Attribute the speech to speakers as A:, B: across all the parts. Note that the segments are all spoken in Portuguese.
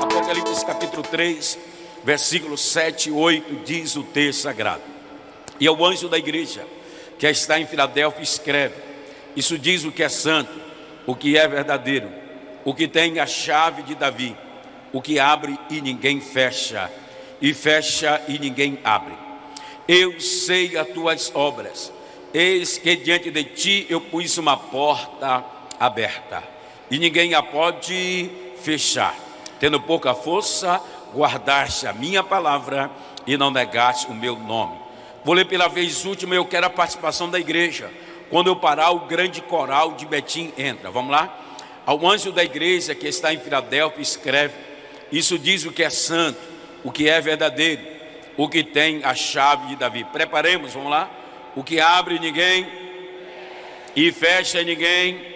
A: Apocalipse capítulo 3, versículos 7 e 8 diz o texto sagrado. E o anjo da igreja que está em Filadélfia escreve: Isso diz o que é santo, o que é verdadeiro, o que tem a chave de Davi, o que abre e ninguém fecha, e fecha e ninguém abre. Eu sei as tuas obras, eis que diante de ti eu pus uma porta aberta, e ninguém a pode fechar. Tendo pouca força, guardaste a minha palavra e não negaste o meu nome. Vou ler pela vez última, eu quero a participação da igreja. Quando eu parar, o grande coral de Betim entra. Vamos lá? Ao anjo da igreja que está em Filadélfia, escreve: Isso diz o que é santo, o que é verdadeiro, o que tem a chave de Davi. Preparemos, vamos lá? O que abre ninguém e fecha ninguém.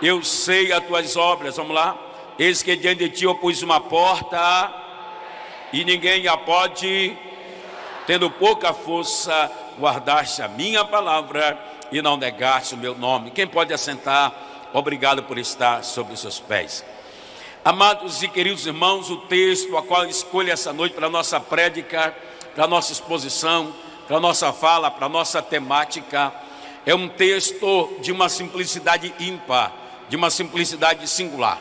A: Eu sei as tuas obras, vamos lá? Eis que diante de ti eu pus uma porta e ninguém a pode, tendo pouca força, guardaste a minha palavra e não negaste o meu nome. Quem pode assentar? Obrigado por estar sobre os seus pés. Amados e queridos irmãos, o texto a qual escolho essa noite para a nossa prédica, para a nossa exposição, para a nossa fala, para a nossa temática, é um texto de uma simplicidade ímpar, de uma simplicidade singular.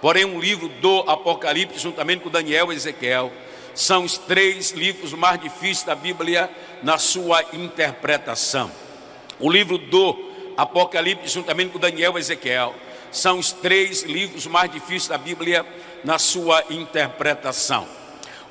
A: Porém, um livro do Apocalipse, juntamente com Daniel e Ezequiel, são os três livros mais difíceis da Bíblia na sua interpretação. O livro do Apocalipse, juntamente com Daniel e Ezequiel, são os três livros mais difíceis da Bíblia na sua interpretação.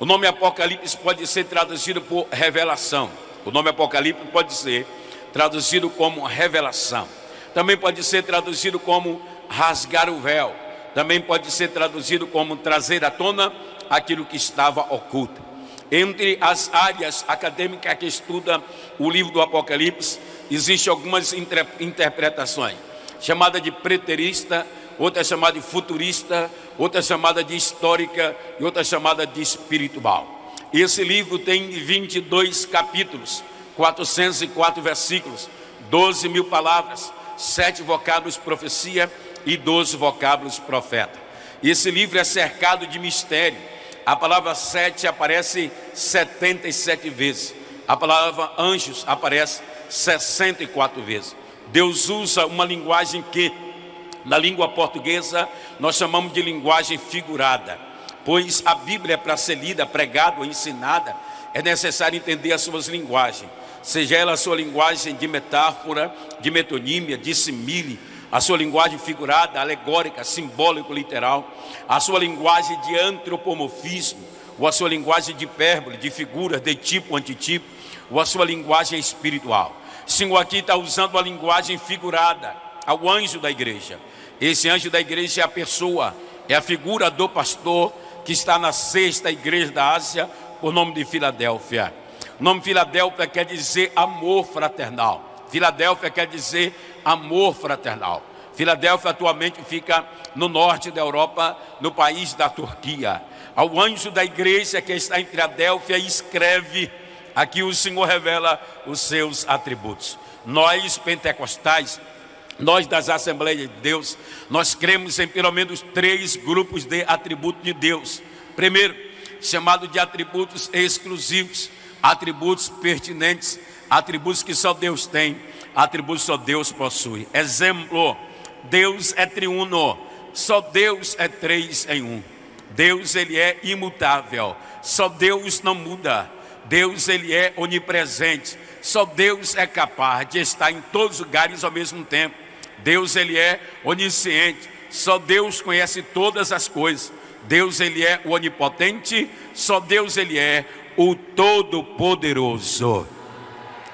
A: O nome Apocalipse pode ser traduzido por revelação. O nome Apocalipse pode ser traduzido como revelação. Também pode ser traduzido como rasgar o véu também pode ser traduzido como trazer à tona aquilo que estava oculto. Entre as áreas acadêmicas que estudam o livro do Apocalipse, existem algumas interpretações, chamada de preterista, outra chamada de futurista, outra chamada de histórica e outra chamada de espiritual. Esse livro tem 22 capítulos, 404 versículos, 12 mil palavras, sete vocábulos profecia e 12 vocábulos profeta. Esse livro é cercado de mistério. A palavra sete aparece 77 vezes. A palavra anjos aparece 64 vezes. Deus usa uma linguagem que, na língua portuguesa, nós chamamos de linguagem figurada. Pois a Bíblia, para ser lida, pregada ou ensinada, é necessário entender as suas linguagens. Seja ela a sua linguagem de metáfora, de metonímia, de simile, a sua linguagem figurada, alegórica, simbólico, literal, a sua linguagem de antropomorfismo, ou a sua linguagem de hipérbole, de figuras, de tipo, antitipo, ou a sua linguagem espiritual. Senhor aqui está usando a linguagem figurada ao anjo da igreja. Esse anjo da igreja é a pessoa, é a figura do pastor que está na sexta igreja da Ásia, por nome de Filadélfia. O nome Filadélfia quer dizer amor fraternal. Filadélfia quer dizer amor fraternal. Filadélfia atualmente fica no norte da Europa, no país da Turquia. Ao anjo da igreja que está em Filadélfia, escreve, aqui o Senhor revela os seus atributos. Nós, pentecostais, nós das Assembleias de Deus, nós cremos em pelo menos três grupos de atributos de Deus. Primeiro, chamado de atributos exclusivos, atributos pertinentes atributos que só Deus tem, atributos que só Deus possui. Exemplo, Deus é triuno, só Deus é três em um. Deus ele é imutável, só Deus não muda. Deus ele é onipresente, só Deus é capaz de estar em todos os lugares ao mesmo tempo. Deus ele é onisciente, só Deus conhece todas as coisas. Deus ele é onipotente, só Deus ele é o todo poderoso.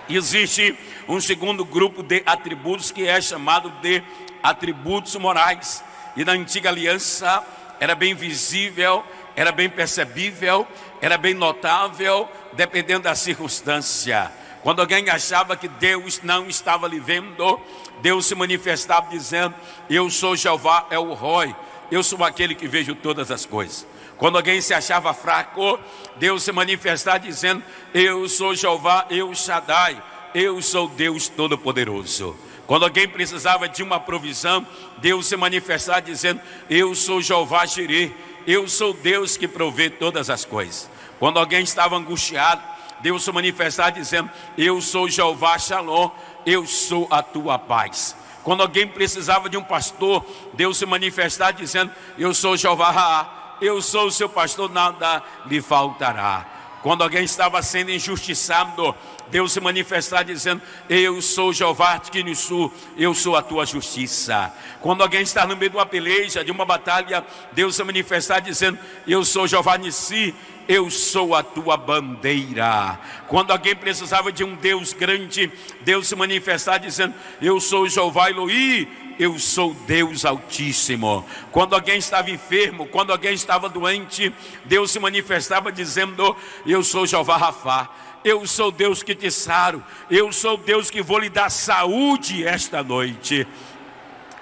A: Existe um segundo grupo de atributos que é chamado de atributos morais. E na antiga aliança era bem visível, era bem percebível, era bem notável, dependendo da circunstância. Quando alguém achava que Deus não estava lhe vendo, Deus se manifestava dizendo: Eu sou Jeová, é o Roi, eu sou aquele que vejo todas as coisas. Quando alguém se achava fraco, Deus se manifestava dizendo: Eu sou Jeová, eu Shaddai, eu sou Deus Todo-Poderoso. Quando alguém precisava de uma provisão, Deus se manifestar dizendo: Eu sou Jeová Jireh, eu sou Deus que provê todas as coisas. Quando alguém estava angustiado, Deus se manifestar dizendo: Eu sou Jeová Shalom, eu sou a tua paz. Quando alguém precisava de um pastor, Deus se manifestar dizendo: Eu sou Jeová Raá, eu sou o seu pastor, nada lhe faltará. Quando alguém estava sendo injustiçado, Deus se manifestar dizendo: Eu sou Jeová Tkinissu, eu sou a tua justiça. Quando alguém está no meio de uma peleja, de uma batalha, Deus se manifestar dizendo: Eu sou Jeová Nissi, eu sou a tua bandeira. Quando alguém precisava de um Deus grande, Deus se manifestar dizendo: Eu sou Jeová Eloí, eu sou Deus Altíssimo. Quando alguém estava enfermo, quando alguém estava doente, Deus se manifestava dizendo: Eu sou Jeová Rafá. Eu sou Deus que te saro, eu sou Deus que vou lhe dar saúde esta noite.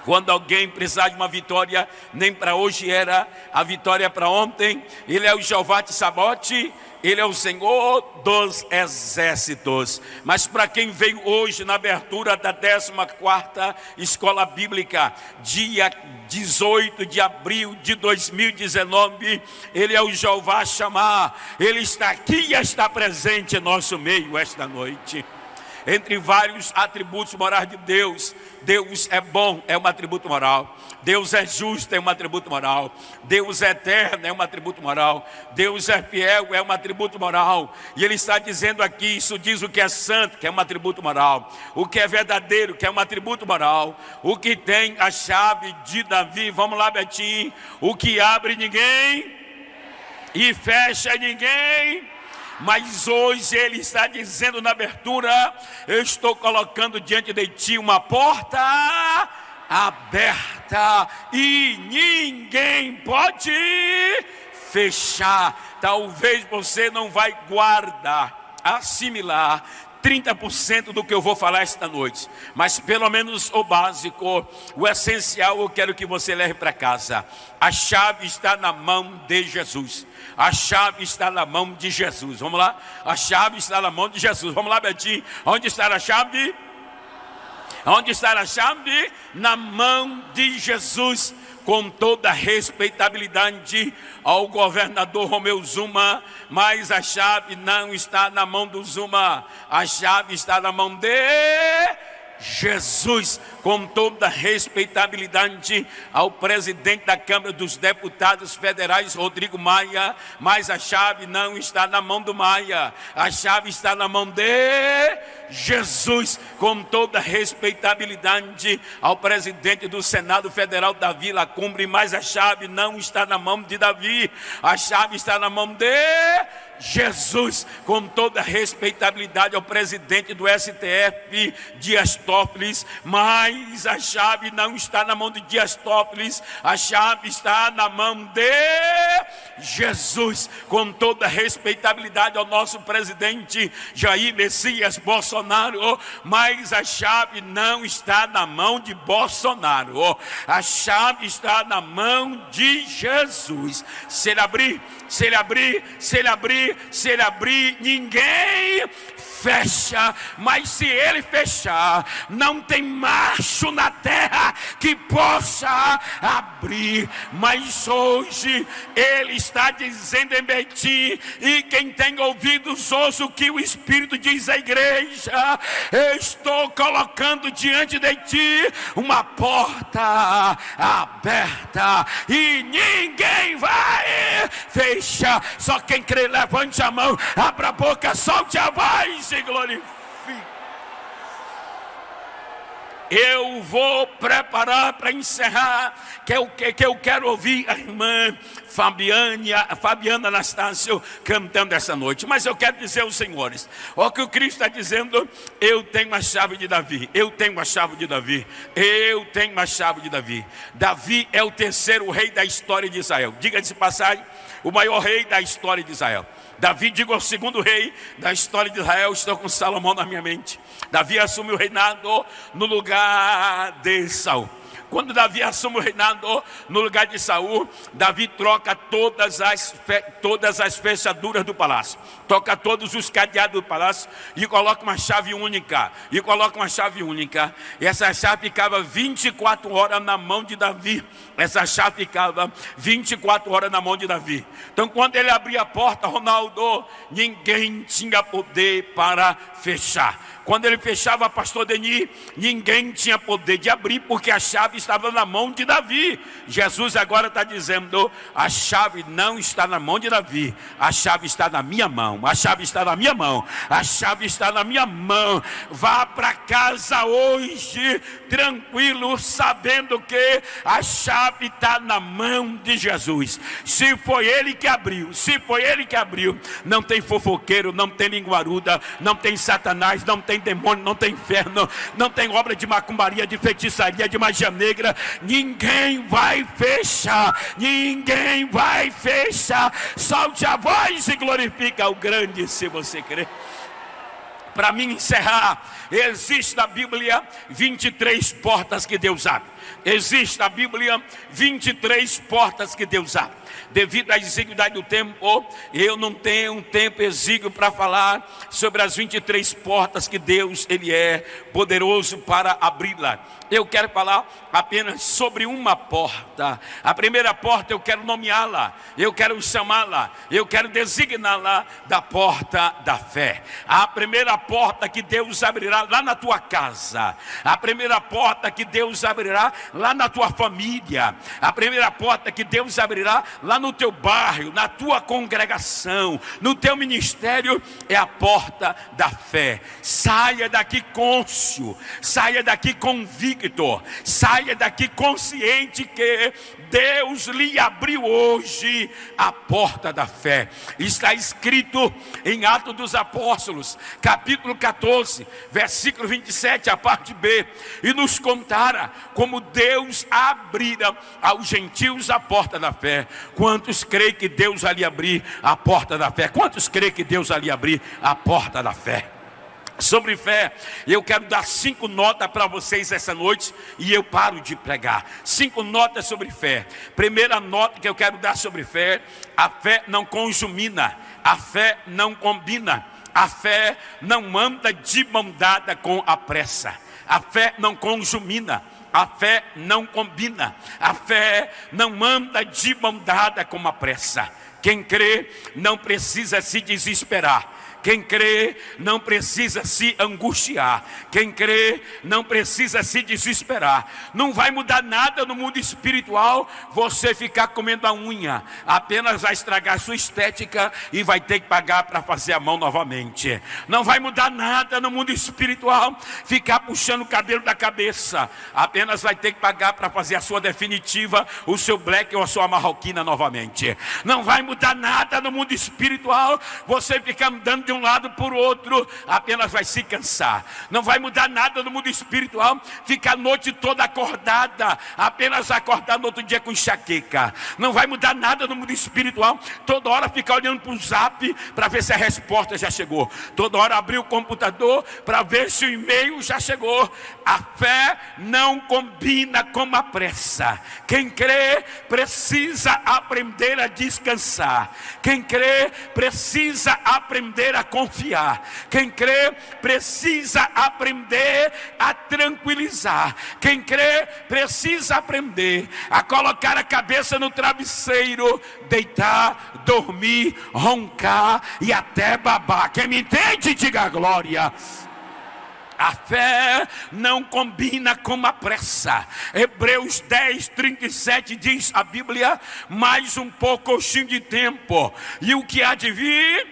A: Quando alguém precisar de uma vitória, nem para hoje era a vitória para ontem, ele é o Jeová de Sabote, ele é o Senhor dos exércitos. Mas para quem veio hoje na abertura da 14ª Escola Bíblica, dia 18 de abril de 2019, ele é o Jeová chamar. Ele está aqui e está presente em nosso meio esta noite. Entre vários atributos morais de Deus, Deus é bom, é um atributo moral. Deus é justo, é um atributo moral. Deus é eterno, é um atributo moral. Deus é fiel, é um atributo moral. E Ele está dizendo aqui: isso diz o que é santo, que é um atributo moral. O que é verdadeiro, que é um atributo moral. O que tem a chave de Davi, vamos lá, Betinho. O que abre ninguém e fecha ninguém. Mas hoje ele está dizendo na abertura: Eu estou colocando diante de ti uma porta aberta e ninguém pode fechar. Talvez você não vai guardar, assimilar 30% do que eu vou falar esta noite, mas pelo menos o básico, o essencial eu quero que você leve para casa. A chave está na mão de Jesus. A chave está na mão de Jesus. Vamos lá? A chave está na mão de Jesus. Vamos lá, Betinho. Onde está a chave? Onde está a chave? Na mão de Jesus, com toda respeitabilidade ao governador Romeu Zuma, mas a chave não está na mão do Zuma, a chave está na mão de Jesus, com toda respeitabilidade ao presidente da Câmara dos Deputados Federais, Rodrigo Maia, mas a chave não está na mão do Maia, a chave está na mão de Jesus, com toda respeitabilidade ao presidente do Senado Federal, Davi Lacumbre, mas a chave não está na mão de Davi, a chave está na mão de Jesus, com toda respeitabilidade ao presidente do STF, Dias Toffoli, mas a chave não está na mão de Dias Toffoli, a chave está na mão de Jesus, com toda respeitabilidade ao nosso presidente Jair Messias Bolsonaro, mas a chave não está na mão de Bolsonaro, a chave está na mão de Jesus. Se ele abrir, se ele abrir, se ele abrir, se ele abrir, ninguém fecha, mas se ele fechar, não tem macho na terra que possa abrir. Mas hoje ele está dizendo em Betim, e quem tem ouvidos ouça o que o Espírito diz à igreja: estou colocando diante de ti uma porta aberta e ninguém vai fechar. Só quem crê, levante a mão, abra a boca, solte a voz se glorifique. Eu vou preparar para encerrar, que o que, que eu quero ouvir a irmã Fabiana, Fabiana Anastácio cantando essa noite. Mas eu quero dizer aos senhores: o que o Cristo está dizendo, eu tenho a chave de Davi, eu tenho a chave de Davi, eu tenho a chave de Davi. Davi é o terceiro rei da história de Israel. Diga-se passagem, o maior rei da história de Israel. Davi, digo, é o segundo rei da história de Israel. Estou com Salomão na minha mente. Davi assumiu o reinado no lugar de Saul. Quando Davi assume o reinado no lugar de Saul, Davi troca todas as, todas as fechaduras do palácio, toca todos os cadeados do palácio e coloca uma chave única. E coloca uma chave única. E essa chave ficava 24 horas na mão de Davi. Essa chave ficava 24 horas na mão de Davi. Então, quando ele abria a porta, Ronaldo, ninguém tinha poder para fechar. Quando ele fechava, pastor Denis, ninguém tinha poder de abrir, porque a chave estava na mão de Davi. Jesus agora está dizendo: a chave não está na mão de Davi, a chave está na minha mão, a chave está na minha mão, a chave está na minha mão. Vá para casa hoje, tranquilo, sabendo que a chave está na mão de Jesus. Se foi ele que abriu, se foi ele que abriu, não tem fofoqueiro, não tem linguaruda, não tem satanás, não tem tem demônio, não tem inferno, não tem obra de macumbaria, de feitiçaria, de magia negra. Ninguém vai fechar, ninguém vai fechar. Solte a voz e glorifica o grande se você crer para mim encerrar, existe na Bíblia 23 portas que Deus abre. Existe na Bíblia 23 portas que Deus abre devido à exiguidade do tempo, eu não tenho um tempo exíguo para falar sobre as 23 portas que Deus ele é poderoso para abri-la. Eu quero falar apenas sobre uma porta. A primeira porta eu quero nomeá-la, eu quero chamá-la, eu quero designá-la da porta da fé. A primeira porta que Deus abrirá lá na tua casa, a primeira porta que Deus abrirá lá na tua família, a primeira porta que Deus abrirá lá no teu bairro, na tua congregação, no teu ministério, é a porta da fé. Saia daqui côncio, saia daqui convicto, saia daqui consciente que Deus lhe abriu hoje a porta da fé. Está escrito em Atos dos Apóstolos, capítulo 14, versículo 27, a parte B, e nos contara como Deus abrira aos gentios a porta da fé. Quantos creem que Deus ali abrir a porta da fé? Quantos creem que Deus ali abrir a porta da fé? Sobre fé. Eu quero dar cinco notas para vocês essa noite e eu paro de pregar. Cinco notas sobre fé. Primeira nota que eu quero dar sobre fé: a fé não consumina, a fé não combina, a fé não anda de mão dada com a pressa, a fé não consumina. A fé não combina, a fé não anda de mão dada com a pressa. Quem crê não precisa se desesperar quem crê não precisa se angustiar. Quem crê não precisa se desesperar. Não vai mudar nada no mundo espiritual você ficar comendo a unha. Apenas vai estragar sua estética e vai ter que pagar para fazer a mão novamente. Não vai mudar nada no mundo espiritual ficar puxando o cabelo da cabeça. Apenas vai ter que pagar para fazer a sua definitiva, o seu black ou a sua marroquina novamente. Não vai mudar nada no mundo espiritual você ficar andando de um lado por outro, apenas vai se cansar. Não vai mudar nada no mundo espiritual, ficar a noite toda acordada, apenas acordar no outro dia com enxaqueca. Não vai mudar nada no mundo espiritual, toda hora ficar olhando para o zap para ver se a resposta já chegou. Toda hora abrir o computador para ver se o e-mail já chegou. A fé não combina com a pressa. Quem crê precisa aprender a descansar. Quem crê precisa aprender a a confiar. Quem crê precisa aprender a tranquilizar. Quem crê precisa aprender a colocar a cabeça no travesseiro, deitar, dormir, roncar e até babar. Quem me entende, diga glória. A fé não combina com a pressa. Hebreus 10, 37 diz a Bíblia: mais um pouco de tempo, e o que há de vir,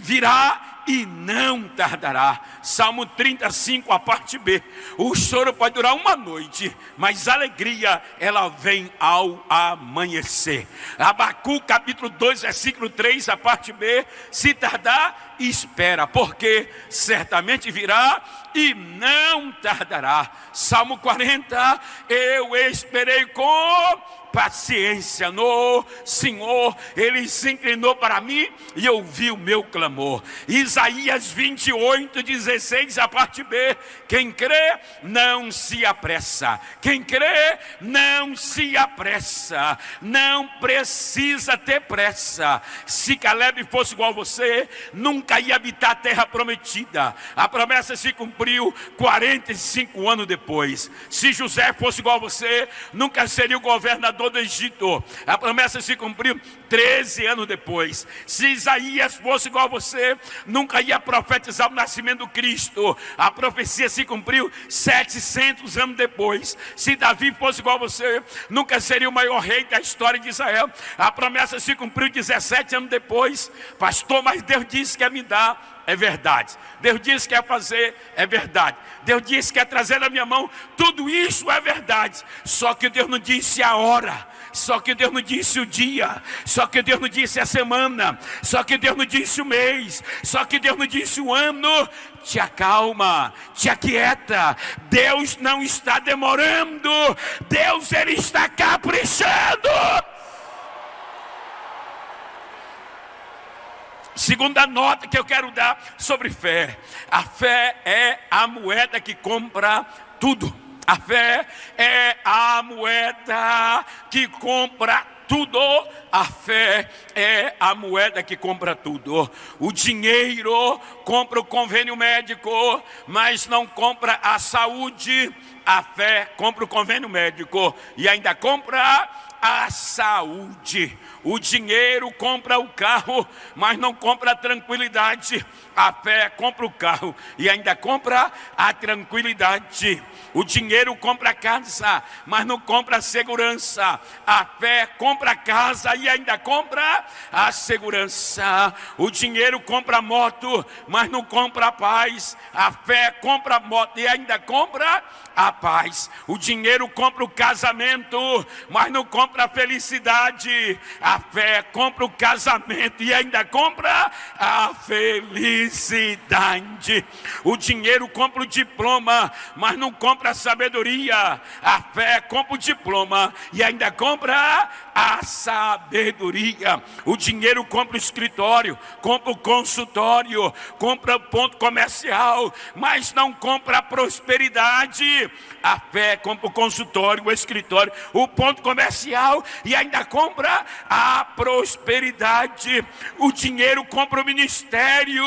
A: virá e não tardará. Salmo 35, a parte B. O choro pode durar uma noite, mas a alegria ela vem ao amanhecer. Abacu capítulo 2, versículo 3, a parte B. Se tardar, espera, porque certamente virá e não tardará. Salmo 40, eu esperei com paciência no Senhor, Ele se inclinou para mim e ouviu o meu clamor. Isaías 28, 16, a parte B: quem crê, não se apressa, quem crê, não se apressa, não precisa ter pressa. Se Caleb fosse igual a você, nunca ia habitar a terra prometida, a promessa se cumpriu 45 anos depois. Se José fosse igual a você, nunca seria o governador do Egito. A promessa se cumpriu 13 anos depois. Se Isaías fosse igual a você, nunca ia profetizar o nascimento do Cristo. A profecia se cumpriu 700 anos depois. Se Davi fosse igual a você, nunca seria o maior rei da história de Israel. A promessa se cumpriu 17 anos depois. Pastor, mas Deus disse que ia me dar é verdade. Deus disse que quer fazer, é verdade. Deus disse que quer trazer na minha mão, tudo isso é verdade. Só que Deus não disse a hora, só que Deus não disse o dia, só que Deus não disse a semana, só que Deus não disse o mês, só que Deus não disse o ano. Te acalma, te aquieta. Deus não está demorando, Deus ele está caprichando. Segunda nota que eu quero dar sobre fé: a fé é a moeda que compra tudo. A fé é a moeda que compra tudo. A fé é a moeda que compra tudo. O dinheiro compra o convênio médico, mas não compra a saúde. A fé compra o convênio médico e ainda compra a saúde. O dinheiro compra o carro, mas não compra a tranquilidade. A fé compra o carro e ainda compra a tranquilidade. O dinheiro compra a casa, mas não compra a segurança. A fé compra a casa e ainda compra a segurança. O dinheiro compra a moto, mas não compra a paz. A fé compra a moto e ainda compra a paz. O dinheiro compra o casamento, mas não compra a felicidade. A fé compra o casamento e ainda compra a felicidade. O dinheiro compra o diploma, mas não compra compra a sabedoria, a fé compra o diploma e ainda compra a sabedoria. O dinheiro compra o escritório, compra o consultório, compra o ponto comercial, mas não compra a prosperidade. A fé compra o consultório, o escritório, o ponto comercial e ainda compra a prosperidade. O dinheiro compra o ministério,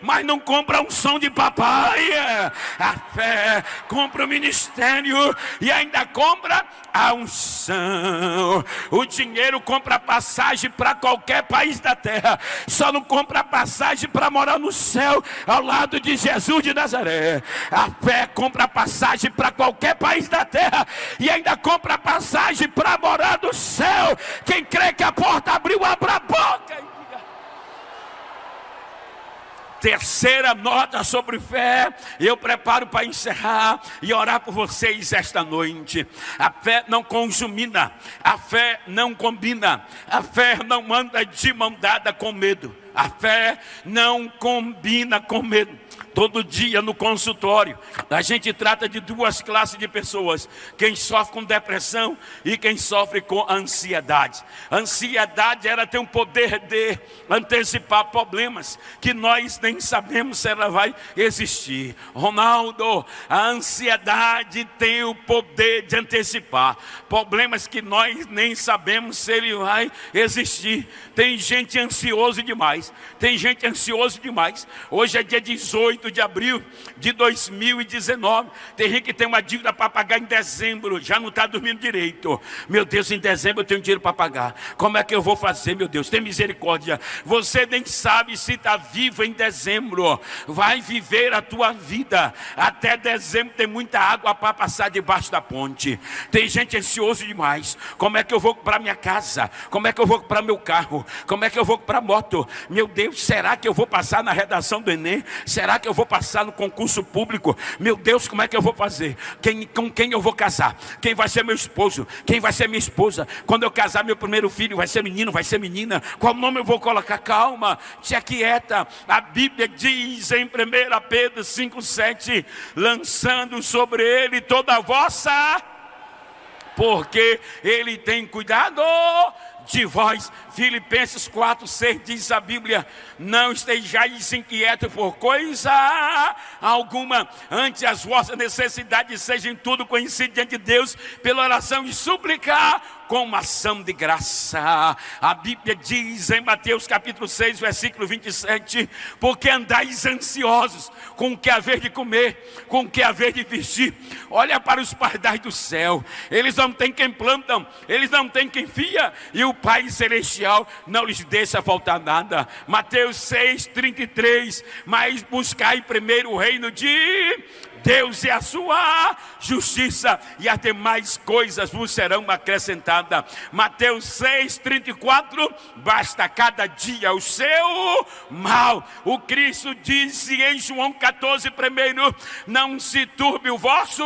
A: mas não compra a unção de papai. A fé compra o ministério e ainda compra a unção. O dinheiro compra passagem para qualquer país da terra, só não compra passagem para morar no céu ao lado de Jesus de Nazaré. A fé compra passagem para qualquer país da terra e ainda compra passagem para morar no céu. Quem crê que a porta abriu, abra a boca. Terceira nota sobre fé, eu preparo para encerrar e orar por vocês esta noite. A fé não consumina, a fé não combina, a fé não anda de mão dada com medo, a fé não combina com medo. Todo dia no consultório, a gente trata de duas classes de pessoas: quem sofre com depressão e quem sofre com ansiedade. ansiedade era ter um poder de antecipar problemas que nós nem sabemos se ela vai existir. Ronaldo, a ansiedade tem o poder de antecipar problemas que nós nem sabemos se ele vai existir. Tem gente ansioso demais, tem gente ansioso demais. Hoje é dia 18 de abril de 2019. Tem gente que tem uma dívida para pagar em dezembro, já não está dormindo direito. Meu Deus, em dezembro eu tenho dinheiro para pagar. Como é que eu vou fazer, meu Deus? Tem misericórdia. Você nem sabe se está vivo em dezembro. Vai viver a tua vida. Até dezembro tem muita água para passar debaixo da ponte. Tem gente ansioso demais. Como é que eu vou para minha casa? Como é que eu vou para meu carro? Como é que eu vou para moto? Meu Deus, será que eu vou passar na redação do Enem? Será que eu vou passar no concurso público. Meu Deus, como é que eu vou fazer? Quem, com quem eu vou casar? Quem vai ser meu esposo? Quem vai ser minha esposa? Quando eu casar, meu primeiro filho vai ser menino, vai ser menina? Qual nome eu vou colocar? Calma, te aquieta. A Bíblia diz em 1 Pedro 5,7: lançando sobre ele toda a vossa porque ele tem cuidado de vós. Filipenses 4, 6 diz a Bíblia: Não estejais inquietos por coisa alguma, antes as vossas necessidades sejam tudo conhecidas diante de Deus, pela oração e súplica, com ação de graça. A Bíblia diz em Mateus capítulo 6, versículo 27: Porque andais ansiosos com o que haver de comer, com o que haver de vestir. Olha para os pardais do céu, eles não têm quem plantam, eles não têm quem fia, e o Pai Celestial não lhes deixa faltar nada. Mateus 6, 33. Mas buscai primeiro o reino de Deus e a sua justiça, e as demais coisas vos serão acrescentadas. Mateus 6, 34. Basta cada dia o seu mal. O Cristo disse em João 14, primeiro: Não se turbe o vosso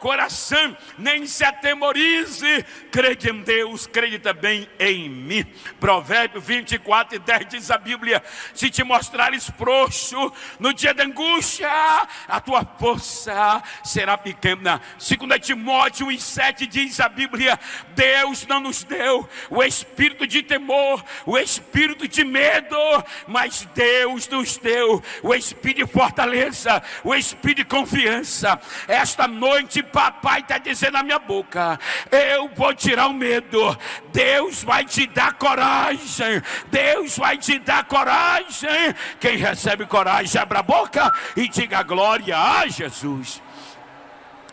A: coração, nem se atemorize. Crede em Deus, crede também em mim. Provérbio 24 e 10 diz a Bíblia: Se te mostrares frouxo no dia da angústia, a tua força será pequena. Segundo Timóteo 7 diz a Bíblia: Deus não nos deu o espírito de temor, o espírito de medo, mas Deus nos deu o espírito de fortaleza, o espírito de confiança. Esta noite, papai está dizendo na minha boca: Eu vou tirar o medo. Deus vai te dar coragem. Deus vai te dar coragem. Quem recebe coragem, abra a boca e diga glória a Jesus.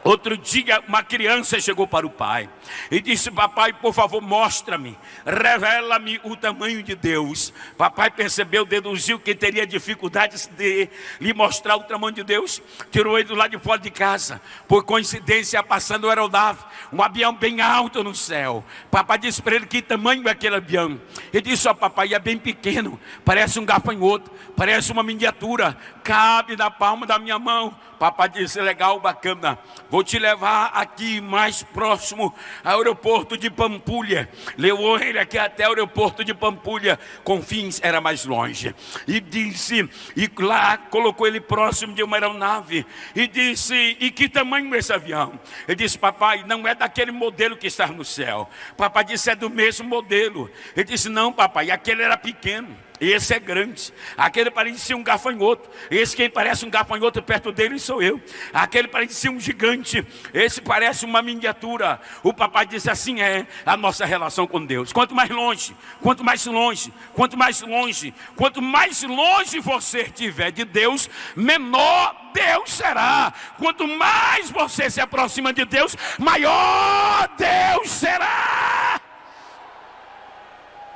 A: Outro dia, uma criança chegou para o pai e disse: Papai, por favor, mostra-me, revela-me o tamanho de Deus. Papai percebeu, deduziu que teria dificuldades de lhe mostrar o tamanho de Deus, tirou ele do lado de fora de casa. Por coincidência, passando o aeronave, um avião bem alto no céu. Papai disse para ele: Que tamanho é aquele avião? Ele disse: Ó, oh, papai, é bem pequeno, parece um gafanhoto, parece uma miniatura, cabe na palma da minha mão. Papai disse: Legal, bacana. Vou te levar aqui mais próximo aeroporto de Pampulha. Levou ele aqui até o aeroporto de Pampulha. Confins era mais longe. E disse, e lá colocou ele próximo de uma aeronave. E disse: E que tamanho é esse avião? Ele disse: Papai, não é daquele modelo que está no céu. Papai disse: É do mesmo modelo. Ele disse: Não, papai, aquele era pequeno. Esse é grande. Aquele parecia um gafanhoto. Esse quem parece um gafanhoto perto dele sou eu. Aquele parecia um gigante. Esse parece uma miniatura. O papai disse assim é a nossa relação com Deus. Quanto mais longe, quanto mais longe, quanto mais longe, quanto mais longe você estiver de Deus, menor Deus será. Quanto mais você se aproxima de Deus, maior Deus será.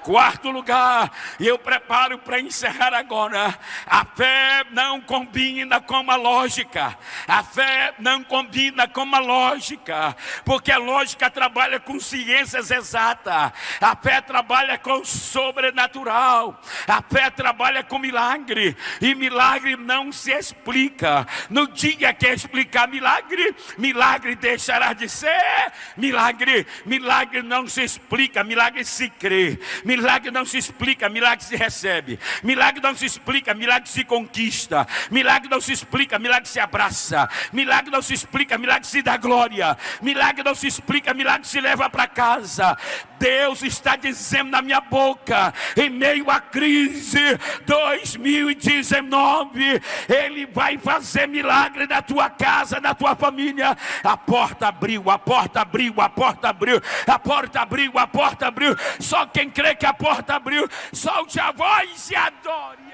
A: Quarto lugar, e eu preparo para encerrar agora. A fé não combina com a lógica. A fé não combina com a lógica, porque a lógica trabalha com ciências exatas. A fé trabalha com sobrenatural. A fé trabalha com milagre, e milagre não se explica. No dia que explicar milagre, milagre deixará de ser milagre. Milagre não se explica, milagre se crê. Milagre não se explica, milagre se recebe. Milagre não se explica, milagre se conquista. Milagre não se explica, milagre se abraça. Milagre não se explica, milagre se dá glória. Milagre não se explica, milagre se leva para casa. Deus está dizendo na minha boca, em meio à crise 2019, Ele vai fazer milagre na tua casa, na tua família. A porta abriu, a porta abriu, a porta abriu, a porta abriu, a porta abriu. Só quem crê que a porta abriu, solte a voz e adore.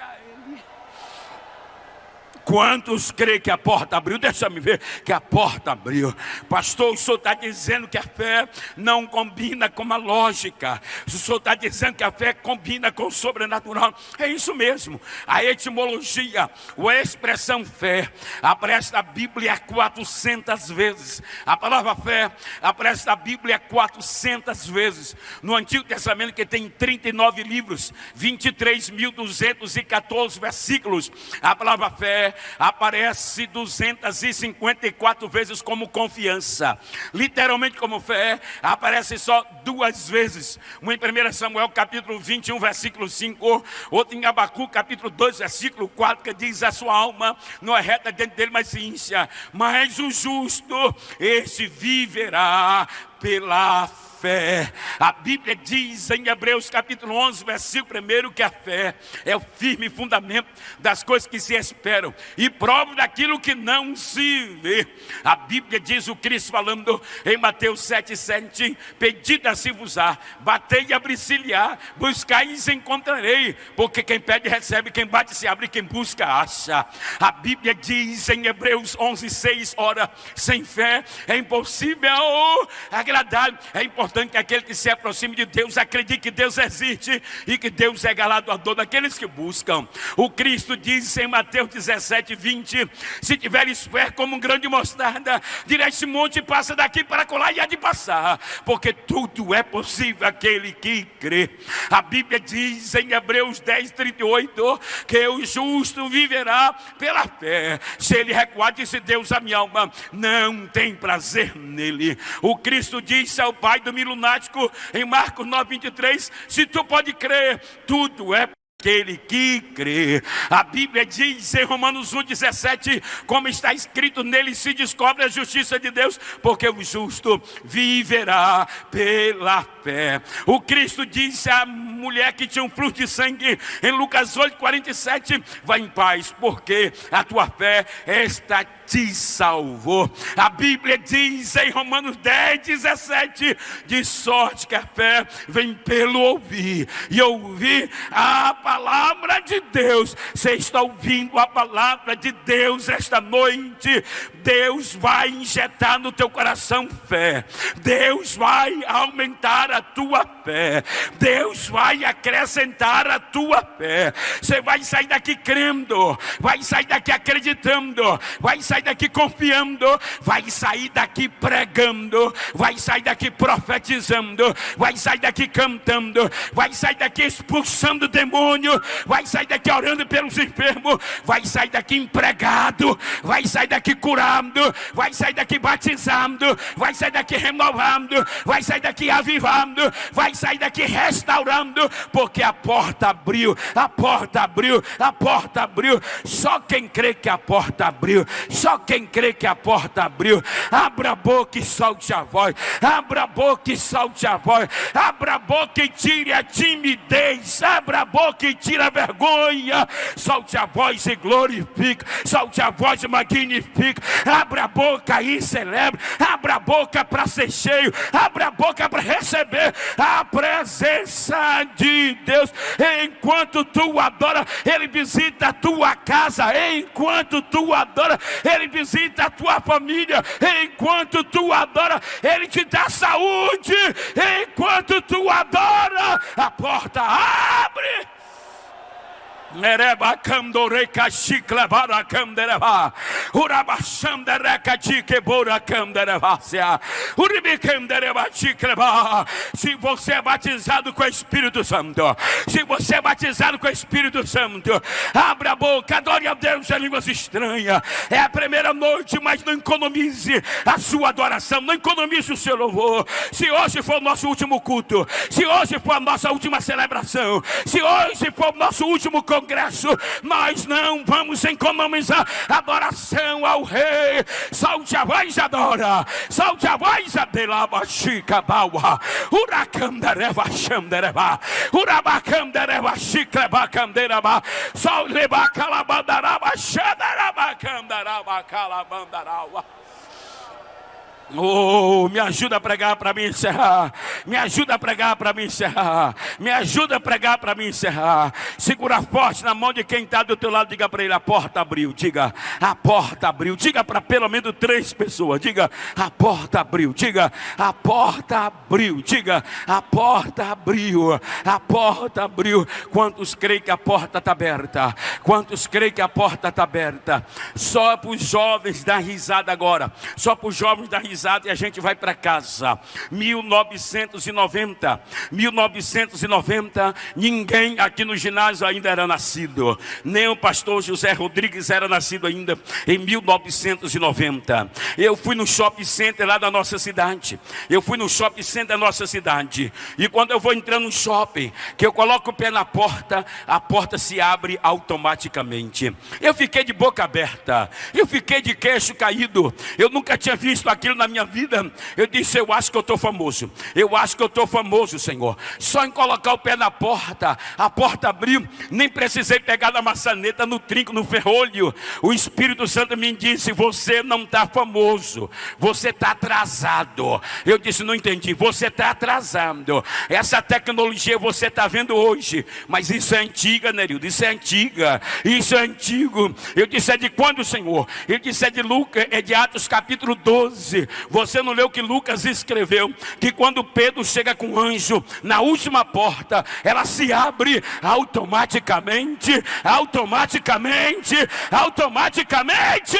A: Quantos creem que a porta abriu? Deixa-me ver que a porta abriu. Pastor, o senhor está dizendo que a fé não combina com a lógica. O senhor está dizendo que a fé combina com o sobrenatural. É isso mesmo. A etimologia, a expressão fé, aparece na Bíblia 400 vezes. A palavra fé aparece na Bíblia 400 vezes. No Antigo Testamento, que tem 39 livros, 23.214 versículos. A palavra fé aparece 254 vezes como confiança. Literalmente como fé, aparece só duas vezes. Uma em 1 Samuel capítulo 21, versículo 5, outra em Abacu capítulo 2, versículo 4, que diz a sua alma não é reta dentro dele, mas ciência. Mas o justo, esse viverá pela fé fé. A Bíblia diz em Hebreus capítulo 11, versículo 1, que a fé é o firme fundamento das coisas que se esperam e prova daquilo que não se vê. A Bíblia diz o Cristo falando em Mateus 7, 7, pedida se vos há, batei e abri-se-lhe-á, buscai e encontrarei, porque quem pede recebe, quem bate se abre, quem busca acha. A Bíblia diz em Hebreus 11, 6, ora, sem fé é impossível agradar, é importante importante que aquele que se aproxime de Deus acredite que Deus existe e que Deus é galardoador daqueles que buscam. O Cristo diz em Mateus 17, 20: Se tiveres fé como um grão de mostarda, dirá esse monte passa daqui para colar e há de passar, porque tudo é possível aquele que crê. A Bíblia diz em Hebreus 10, 38 que o justo viverá pela fé. Se ele recuar, disse Deus a minha alma, não tem prazer nele. O Cristo disse ao Pai do lunático em Marcos 9, 23. Se tu pode crer, tudo é aquele que crê. A Bíblia diz em Romanos 1,17, como está escrito, nele se descobre a justiça de Deus, porque o justo viverá pela fé. O Cristo disse à mulher que tinha um fluxo de sangue, em Lucas 8,47, vai em paz, porque a tua fé está te salvou. A Bíblia diz em Romanos 10, 17, de sorte que a fé vem pelo ouvir, e ouvir a palavra de Deus. Você está ouvindo a palavra de Deus esta noite. Deus vai injetar no teu coração fé. Deus vai aumentar a tua fé. Deus vai acrescentar a tua fé. Você vai sair daqui crendo, vai sair daqui acreditando, vai sair daqui confiando, vai sair daqui pregando, vai sair daqui profetizando, vai sair daqui cantando, vai sair daqui expulsando demônio, vai sair daqui orando pelos enfermos, vai sair daqui empregado, vai sair daqui curando, vai sair daqui batizando, vai sair daqui renovando, vai sair daqui avivando, vai sair daqui restaurando, porque a porta abriu, a porta abriu, a porta abriu. Só quem crê que a porta abriu, só quem crê que a porta abriu, abra a boca e solte a voz, abra a boca e solte a voz, abra a boca e tire a timidez, abra a boca e tire a vergonha, solte a voz e glorifique, solte a voz e magnifique, abra a boca e celebre, abra a boca para ser cheio, abra a boca para receber a presença de Deus. Enquanto tu adora, Ele visita a tua casa, enquanto tu adora, Ele visita a tua família. Enquanto tu adora, Ele te dá saúde. Enquanto tu adora, a porta abre. Se você é batizado com o Espírito Santo, se você é batizado com o Espírito Santo, abra a boca, adore a Deus em línguas estranhas. É a primeira noite, mas não economize a sua adoração, não economize o seu louvor. Se hoje for o nosso último culto, se hoje for a nossa última celebração, se hoje for o nosso último congresso, congresso, nós não vamos economizar adoração ao rei. Salte a voz, adora. Salte a voz, adelaba, chica, baua. Uracandareva, xandereva. Urabacandareva, chicleba, candereba. Sol leba, calabandaraba, xandaraba, candaraba, calabandaraba. Oh, me ajuda a pregar para mim encerrar. Me ajuda a pregar para mim encerrar. Me ajuda a pregar para mim encerrar. Segura forte na mão de quem está do teu lado. Diga para ele: a porta abriu. Diga, a porta abriu. Diga para pelo menos três pessoas. Diga, a porta abriu. Diga, a porta abriu. Diga, a porta abriu. A porta abriu. Quantos creem que a porta está aberta? Quantos creem que a porta está aberta? Só para os jovens dar risada agora. Só para os jovens dar risada batizado e a gente vai para casa. 1990, 1990, ninguém aqui no ginásio ainda era nascido. Nem o pastor José Rodrigues era nascido ainda em 1990. Eu fui no shopping center lá da nossa cidade. Eu fui no shopping center da nossa cidade. E quando eu vou entrando no shopping, que eu coloco o pé na porta, a porta se abre automaticamente. Eu fiquei de boca aberta. Eu fiquei de queixo caído. Eu nunca tinha visto aquilo na minha vida. Eu disse: Eu acho que eu estou famoso. Eu acho que eu estou famoso, Senhor. Só em colocar o pé na porta, a porta abriu. Nem precisei pegar na maçaneta, no trinco, no ferrolho. O Espírito Santo me disse: Você não está famoso. Você está atrasado. Eu disse: Não entendi. Você está atrasado. Essa tecnologia você está vendo hoje. Mas isso é antiga, Nerildo. Isso é antiga. Isso é antigo. Eu disse: É de quando, Senhor? Ele disse: É de Lucas, é de Atos capítulo 12. Você não leu que Lucas escreveu? Que quando Pedro chega com o anjo na última porta, ela se abre automaticamente, automaticamente, automaticamente.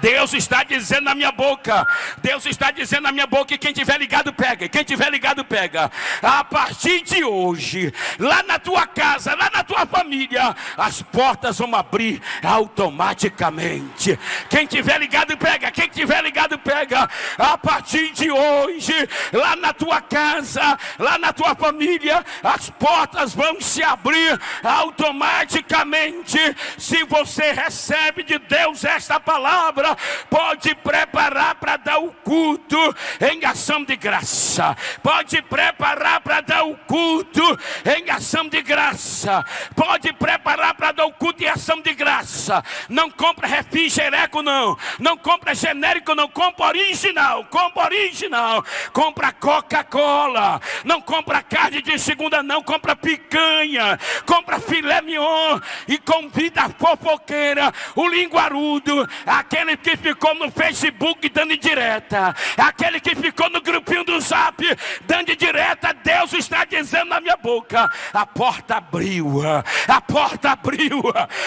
A: Deus está dizendo na minha boca, Deus está dizendo na minha boca que quem tiver ligado pega, quem tiver ligado pega. A partir de hoje, lá na tua casa, lá na tua família, as portas vão abrir automaticamente. Quem tiver ligado pega, quem tiver ligado pega. A partir de hoje, lá na tua casa, lá na tua família, as portas vão se abrir automaticamente. Se você recebe de Deus esta palavra, pode preparar para dar o culto em ação de graça. Pode preparar para dar o culto em ação de graça. Pode preparar para dar o culto em ação de graça. Não compra refrigereco, não. Não compra genérico, não. Compra original. Compra original. Compra Coca-Cola. Não compra carne de segunda, não. Compra picanha. Compra filé mignon. E convida a fofoqueira, o linguarudo, aquele aquele que ficou no Facebook dando direta, aquele que ficou no grupinho do Zap dando direta, Deus está dizendo na minha boca: a porta abriu, a porta abriu,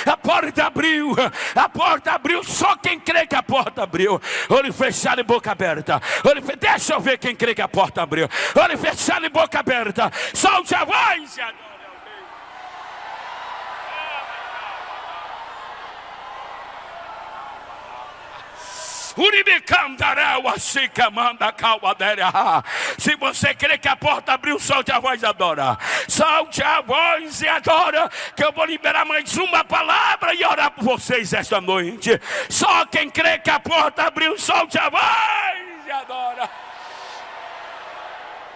A: a porta abriu, a porta abriu. Só quem crê que a porta abriu, olho fechado e boca aberta. Olho, deixa eu ver quem crê que a porta abriu. Olho fechado e boca aberta. Solte a voz. Se você crê que a porta abriu, solte a voz e adora. Solte a voz e adora. Que eu vou liberar mais uma palavra e orar por vocês esta noite. Só quem crê que a porta abriu, solte a voz e adora.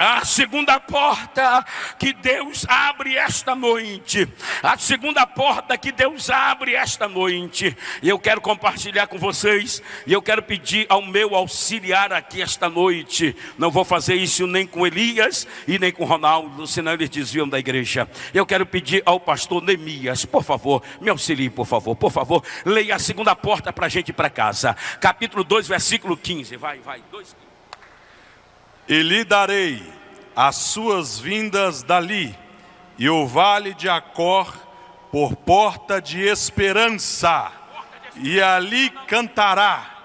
A: A segunda porta que Deus abre esta noite. A segunda porta que Deus abre esta noite. E eu quero compartilhar com vocês. E eu quero pedir ao meu auxiliar aqui esta noite. Não vou fazer isso nem com Elias e nem com Ronaldo, senão eles desviam da igreja. Eu quero pedir ao pastor Neemias, por favor, me auxilie, por favor, por favor. Leia a segunda porta para a gente ir para casa. Capítulo 2, versículo 15. Vai, vai. 2,
B: e lhe darei as suas vindas dali, e o vale de Acor por porta de esperança, e ali cantará.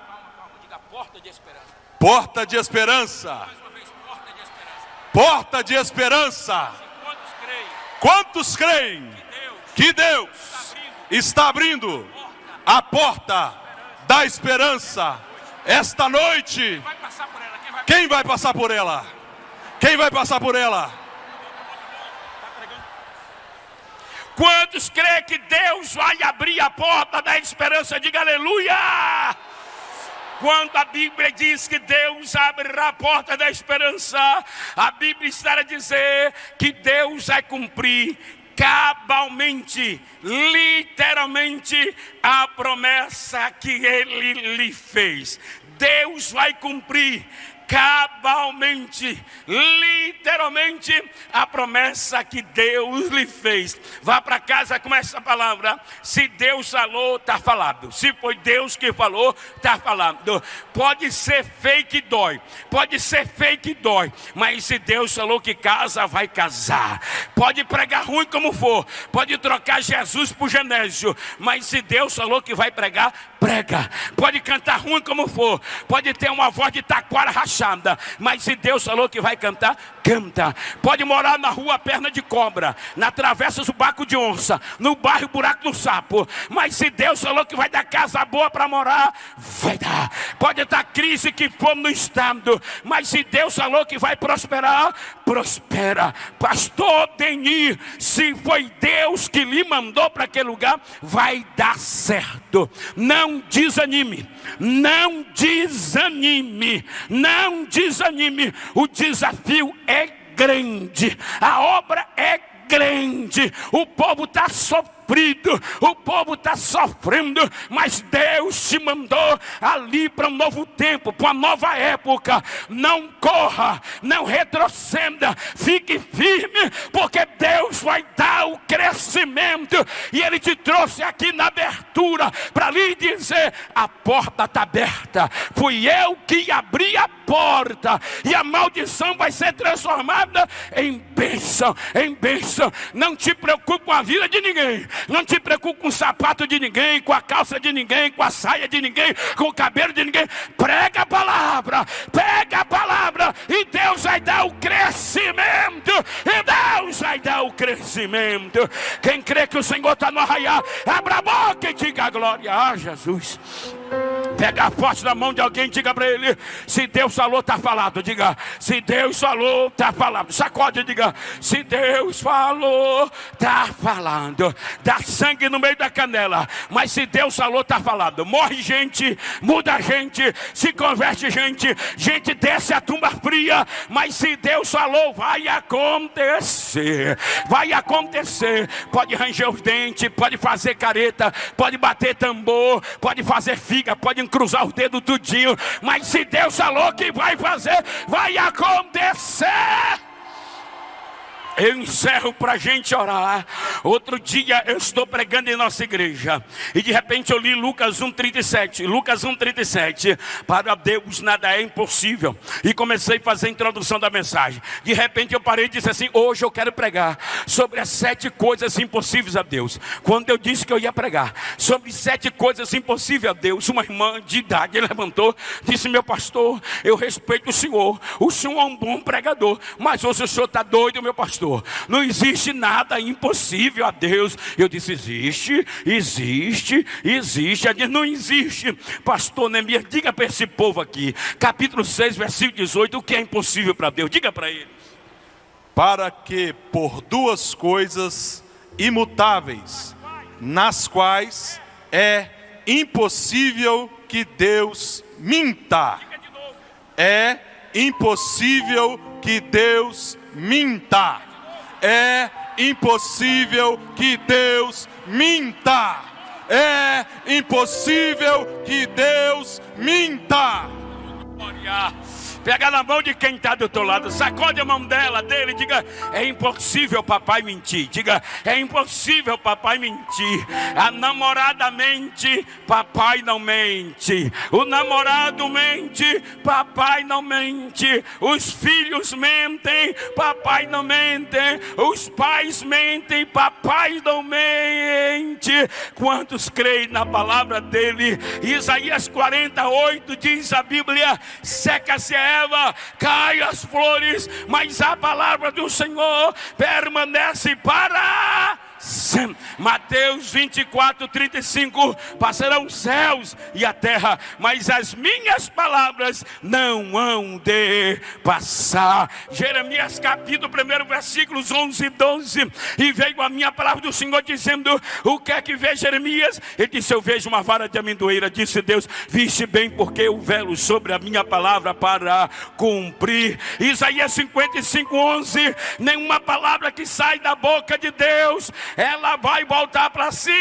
B: Porta de esperança. Porta de esperança. Quantos creem que Deus está abrindo a porta da esperança esta noite? Quem vai passar por ela? Quem vai passar por ela?
A: Quantos creem que Deus vai abrir a porta da esperança? Diga aleluia! Quando a Bíblia diz que Deus abrirá a porta da esperança, a Bíblia está a dizer que Deus vai cumprir cabalmente, literalmente, a promessa que Ele lhe fez. Deus vai cumprir cabalmente, literalmente, a promessa que Deus lhe fez. Vá para casa com essa palavra. Se Deus falou, está falado. Se foi Deus que falou, está falando. Pode ser fake dói, pode ser fake dói, mas se Deus falou que casa, vai casar. Pode pregar ruim como for, pode trocar Jesus por Genésio, mas se Deus falou que vai pregar, prega. Pode cantar ruim como for, pode ter uma voz de taquara rachada, mas se Deus falou que vai cantar, canta. Pode morar na rua perna de cobra, na travessa do baco de onça, no bairro buraco do sapo, mas se Deus falou que vai dar casa boa para morar, vai dar. Pode estar crise que for no estado, mas se Deus falou que vai prosperar, prospera. Pastor Denis, se foi Deus que lhe mandou para aquele lugar, vai dar certo. Não desanime, não desanime, não desanime. O desafio é grande, a obra é grande, o povo está sofrendo sofrido, o povo está sofrendo, mas Deus te mandou ali para um novo tempo, para uma nova época. Não corra, não retroceda, fique firme, porque Deus vai dar o crescimento. E Ele te trouxe aqui na abertura para lhe dizer: a porta está aberta, fui eu que abri a porta, e a maldição vai ser transformada em bênção, em bênção. Não te preocupe com a vida de ninguém. Não te preocupe com o sapato de ninguém, com a calça de ninguém, com a saia de ninguém, com o cabelo de ninguém. Prega a palavra, pega a palavra, e Deus vai dar o crescimento. E Deus vai dar o crescimento. Quem crê que o Senhor está no arraiar, abra a boca e diga a glória a Jesus. Pega forte na mão de alguém, diga para ele: se Deus falou, está falado. Diga: se Deus falou, está falado. Sacode diga: se Deus falou, está falando. Dá sangue no meio da canela, mas se Deus falou, está falado. Morre gente, muda gente, se converte gente, gente desce a tumba fria, mas se Deus falou, vai acontecer. Vai acontecer. Pode ranger os dentes, pode fazer careta, pode bater tambor, pode fazer figa, pode cruzar os dedos tudinho, mas se Deus falou que vai fazer, vai acontecer. Eu encerro para a gente orar. Outro dia eu estou pregando em nossa igreja. E de repente eu li Lucas 1,37. Lucas 1,37. Para Deus nada é impossível. E comecei a fazer a introdução da mensagem. De repente eu parei e disse assim: Hoje eu quero pregar sobre as sete coisas impossíveis a Deus. Quando eu disse que eu ia pregar sobre sete coisas impossíveis a Deus, uma irmã de idade levantou, disse: Meu pastor, eu respeito o senhor. O senhor é um bom pregador. Mas hoje o senhor está doido, meu pastor pastor. Não existe nada impossível a Deus. Eu disse: existe, existe, existe. Ele disse: não existe. Pastor Neemias, diga para esse povo aqui, capítulo 6, versículo 18, o que é impossível para Deus. Diga para ele.
B: Para que por duas coisas imutáveis, nas quais é impossível que Deus minta. É impossível que Deus minta é impossível que Deus minta. É impossível que Deus minta.
A: Pega na mão de quem está do teu lado, sacode a mão dela, dele, diga: é impossível papai mentir. Diga: é impossível papai mentir. A namorada mente, papai não mente. O namorado mente, papai não mente. Os filhos mentem, papai não mente. Os pais mentem, papai não mente. Quantos creem na palavra dele? Isaías 48 diz a Bíblia: seca-se a erva, cai as flores, mas a palavra do Senhor permanece para Mateus 24, 35: Passarão os céus e a terra, mas as minhas palavras não hão de passar. Jeremias capítulo 1, versículos 11 e 12. E veio a minha palavra do Senhor dizendo: O que é que vê Jeremias? Ele disse: Eu vejo uma vara de amendoeira. Disse Deus: Viste bem, porque eu velo sobre a minha palavra para cumprir. Isaías 55, 11: Nenhuma palavra que sai da boca de Deus ela vai voltar para si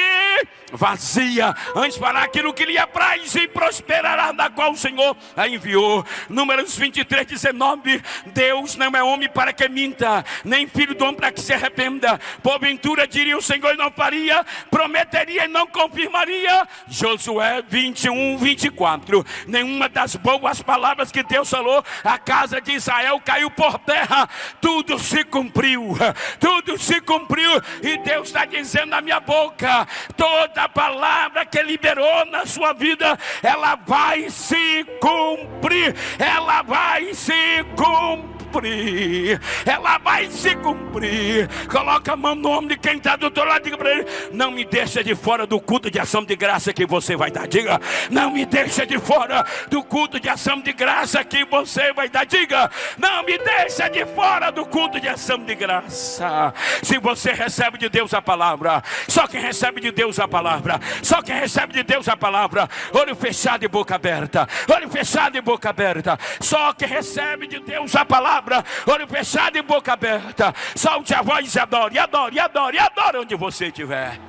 A: vazia, antes para aquilo que lhe apraz e prosperará, da qual o Senhor a enviou. Números 23, 19: Deus não é homem para que minta, nem filho do homem para que se arrependa. Porventura diria o Senhor e não faria, prometeria e não confirmaria. Josué 21, 24: Nenhuma das boas palavras que Deus falou, a casa de Israel caiu por terra, tudo se cumpriu, tudo se cumpriu, e Deus Deus está dizendo na minha boca, toda palavra que liberou na sua vida, ela vai se cumprir, ela vai se cumprir cumprir. Ela vai se cumprir. Coloca a mão no nome de quem está do outro lado. Diga para ele: Não me deixa de fora do culto de ação de graça que você vai dar. Diga: Não me deixa de fora do culto de ação de graça que você vai dar. Diga: Não me deixa de fora do culto de ação de graça. Se você recebe de Deus a palavra, só quem recebe de Deus a palavra, só quem recebe de Deus a palavra, olho fechado e boca aberta, olho fechado e boca aberta, só quem recebe de Deus a palavra palavra, olho fechado e boca aberta. Solte a voz e adore, adore, adore, adore onde você estiver.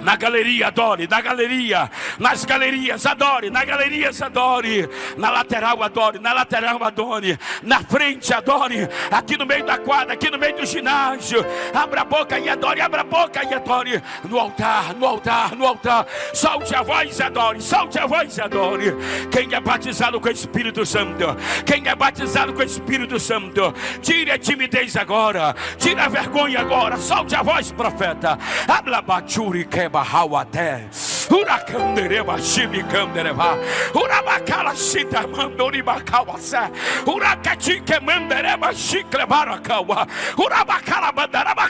A: Na galeria, adore. Na galeria, nas galerias, adore. Na galerias, adore. Na lateral, adore. Na lateral, adore. Na frente, adore. Aqui no meio da quadra, aqui no meio do ginásio. Abra a boca e adore. Abra a boca e adore. No altar, no altar, no altar. Solte a voz e adore. Solte a voz e adore. Quem é batizado com o Espírito Santo. Quem é batizado com o Espírito Santo. Tire a timidez agora. Tire a vergonha agora. Solte a voz, profeta. Habla bachuri que bahawate. Urakandereba shimikandereba. Urabakala shita mandori bakawasa. Urakachike mandereba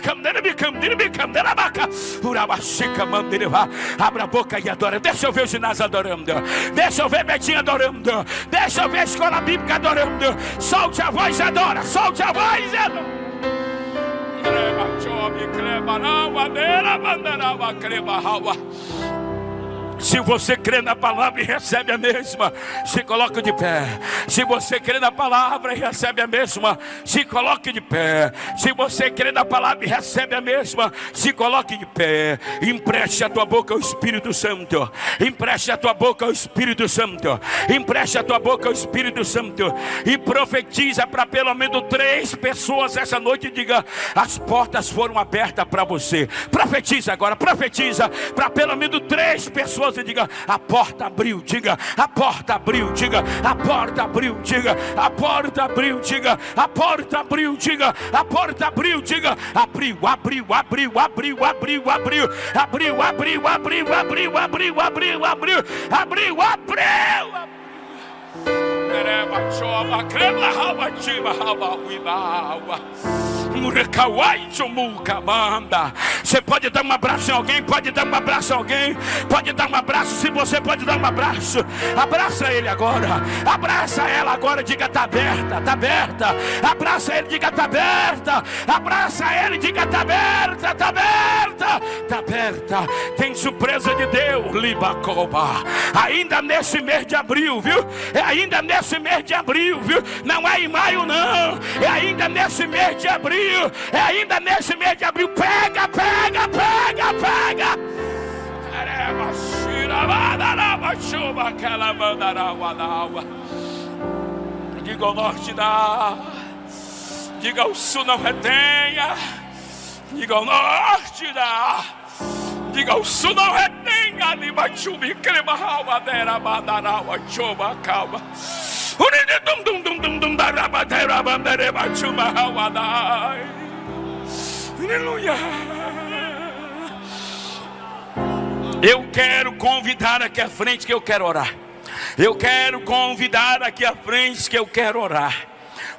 A: kanderebi kanderebi kanderabaka. Urabashika mandereba. Abra a boca e adora. Deixa eu ver o ginásio adorando. Deixa eu ver Betinho adorando. Deixa eu ver a escola bíblica adorando. Solte a voz e adora. Solte a voz e adora. job. You clear, but how? Se você crê na palavra e recebe a mesma, se coloque de pé. Se você crê na palavra e recebe a mesma, se coloque de pé. Se você crê na palavra e recebe a mesma, se coloque de pé. Empreste a tua boca ao Espírito Santo. Empreste a tua boca ao Espírito Santo. Empreste a tua boca ao Espírito Santo. E profetiza para pelo menos três pessoas essa noite. E diga: as portas foram abertas para você. Profetiza agora, profetiza para pelo menos três pessoas e diga: a porta abriu, diga, a porta abriu, diga, a porta abriu, diga, a porta abriu, diga, a porta abriu, diga, a porta abriu, diga, abriu, abriu, abriu, abriu, abriu, abriu, abriu, abriu, abriu, abriu, abriu, abriu, abriu, abriu, abriu. Você pode dar um abraço em alguém, pode dar um abraço em alguém, pode dar um abraço. Se você pode dar um abraço, abraça ele agora, abraça ela agora. Diga: tá aberta, tá aberta. Abraça ele, diga: tá aberta. Abraça ele, diga: tá aberta, tá aberta, tá aberta. Tem surpresa de Deus, Libacoba. Ainda nesse mês de abril, viu? É ainda nesse mês de abril, viu? Não é em maio, não. É ainda nesse mês de abril abril, é ainda nesse mês de abril. Pega, pega, pega, pega. Diga ao norte da, diga ao sul não retenha, diga ao norte da, diga ao sul não retenha, de bachubi, crema, ramadera, badarawa, chuba, calma. Aleluia. Eu quero convidar aqui à frente que eu quero orar. Eu quero convidar aqui à frente que eu quero orar.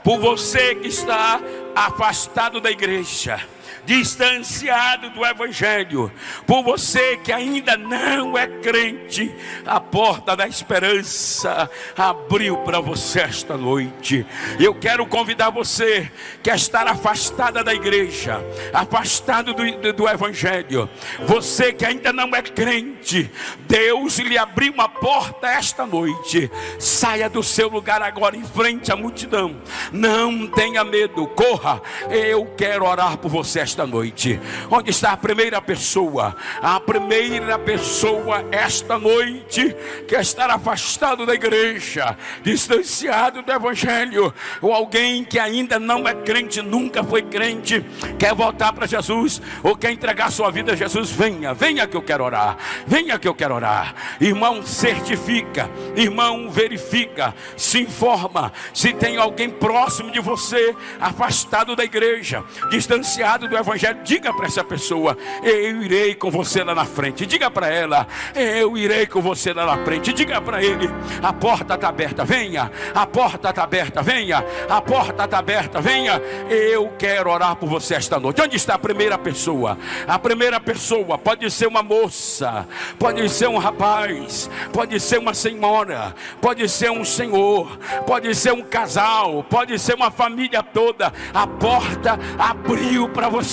A: Por você que está afastado da igreja distanciado do Evangelho, por você que ainda não é crente, a porta da esperança abriu para você esta noite. Eu quero convidar você que está afastada da igreja, afastado do, do, do Evangelho, você que ainda não é crente, Deus lhe abriu uma porta esta noite. Saia do seu lugar agora em frente à multidão. Não tenha medo, corra. Eu quero orar por você esta noite. Onde está a primeira pessoa? A primeira pessoa esta noite que está afastado da igreja, distanciado do evangelho, ou alguém que ainda não é crente, nunca foi crente, quer voltar para Jesus, ou quer entregar sua vida a Jesus, venha, venha que eu quero orar. Venha que eu quero orar. Irmão, certifica, irmão, verifica, se informa se tem alguém próximo de você, afastado da igreja, distanciado do Evangelho, diga para essa pessoa: Eu irei com você lá na frente. Diga para ela: Eu irei com você lá na frente. Diga para ele: A porta está aberta, venha. A porta está aberta, venha. A porta está aberta, venha. Eu quero orar por você esta noite. Onde está a primeira pessoa? A primeira pessoa pode ser uma moça, pode ser um rapaz, pode ser uma senhora, pode ser um senhor, pode ser um casal, pode ser uma família toda. A porta abriu para você.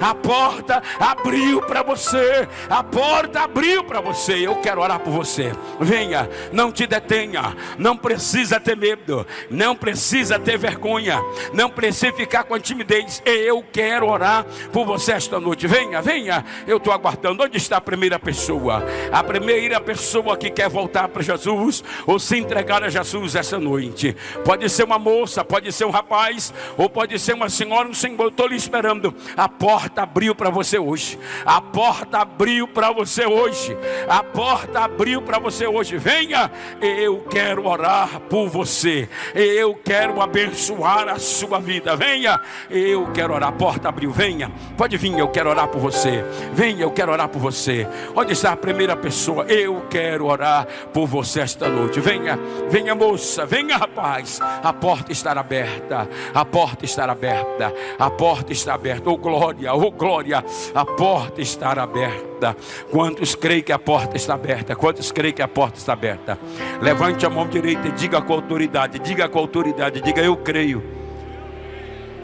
A: A porta abriu para você. A porta abriu para você. Eu quero orar por você. Venha, não te detenha. Não precisa ter medo. Não precisa ter vergonha. Não precisa ficar com timidez. Eu quero orar por você esta noite. Venha, venha. Eu estou aguardando. Onde está a primeira pessoa? A primeira pessoa que quer voltar para Jesus ou se entregar a Jesus essa noite. Pode ser uma moça, pode ser um rapaz, ou pode ser uma senhora, um senhor. Estou lhe esperando. A porta abriu para você hoje. A porta abriu para você hoje. A porta abriu para você hoje. Venha, eu quero orar por você. Eu quero abençoar a sua vida. Venha, eu quero orar. A porta abriu. Venha, pode vir. Eu quero orar por você. Venha, eu quero orar por você. Onde está a primeira pessoa? Eu quero orar por você esta noite. Venha, venha, moça. Venha, rapaz. A porta está aberta. A porta está aberta. A porta está aberta. Oh glória, oh glória. A porta está aberta. Quantos creem que a porta está aberta? Quantos creem que a porta está aberta? Levante a mão direita e diga com autoridade. Diga com autoridade. Diga eu creio.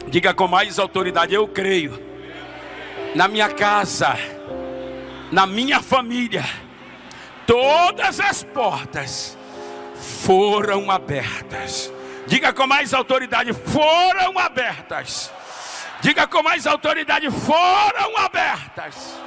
A: Diga com mais autoridade. Eu creio. Na minha casa. Na minha família. Todas as portas foram abertas. Diga com mais autoridade: foram abertas. Diga com mais autoridade: foram abertas.